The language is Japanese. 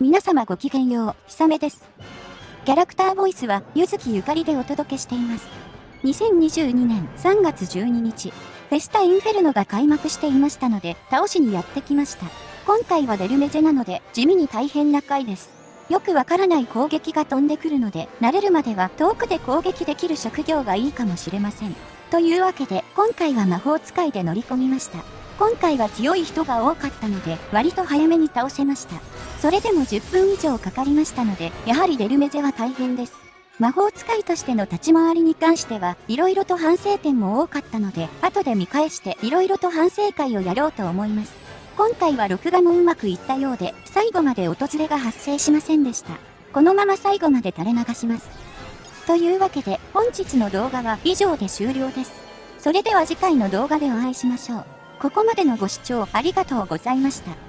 皆様ごきげんよう、ひさめです。キャラクターボイスは、ゆずきゆかりでお届けしています。2022年3月12日、フェスタインフェルノが開幕していましたので、倒しにやってきました。今回はデルメゼなので、地味に大変な回です。よくわからない攻撃が飛んでくるので、慣れるまでは遠くで攻撃できる職業がいいかもしれません。というわけで、今回は魔法使いで乗り込みました。今回は強い人が多かったので、割と早めに倒せました。それでも10分以上かかりましたので、やはりデルメゼは大変です。魔法使いとしての立ち回りに関しては、色々と反省点も多かったので、後で見返して色々と反省会をやろうと思います。今回は録画もうまくいったようで、最後まで訪れが発生しませんでした。このまま最後まで垂れ流します。というわけで、本日の動画は以上で終了です。それでは次回の動画でお会いしましょう。ここまでのご視聴ありがとうございました。